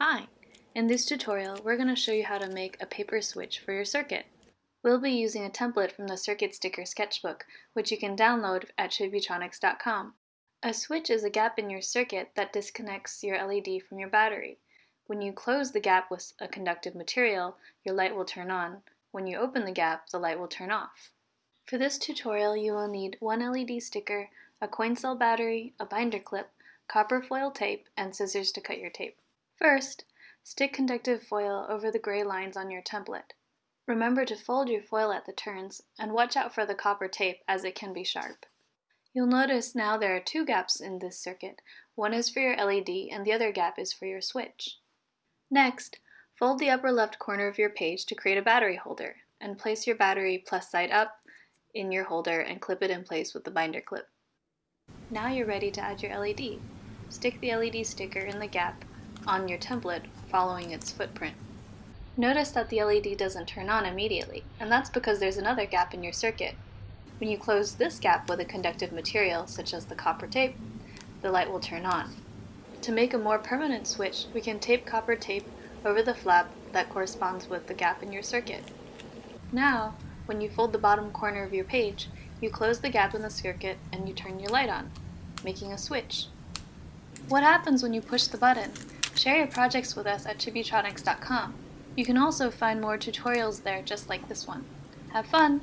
Hi! In this tutorial, we're going to show you how to make a paper switch for your circuit. We'll be using a template from the Circuit Sticker Sketchbook, which you can download at Chibitronics.com. A switch is a gap in your circuit that disconnects your LED from your battery. When you close the gap with a conductive material, your light will turn on. When you open the gap, the light will turn off. For this tutorial, you will need one LED sticker, a coin cell battery, a binder clip, copper foil tape, and scissors to cut your tape. First, stick conductive foil over the gray lines on your template. Remember to fold your foil at the turns, and watch out for the copper tape as it can be sharp. You'll notice now there are two gaps in this circuit. One is for your LED and the other gap is for your switch. Next, fold the upper left corner of your page to create a battery holder, and place your battery plus side up in your holder and clip it in place with the binder clip. Now you're ready to add your LED. Stick the LED sticker in the gap on your template following its footprint. Notice that the LED doesn't turn on immediately, and that's because there's another gap in your circuit. When you close this gap with a conductive material, such as the copper tape, the light will turn on. To make a more permanent switch, we can tape copper tape over the flap that corresponds with the gap in your circuit. Now, when you fold the bottom corner of your page, you close the gap in the circuit and you turn your light on, making a switch. What happens when you push the button? Share your projects with us at Chibitronics.com. You can also find more tutorials there just like this one. Have fun!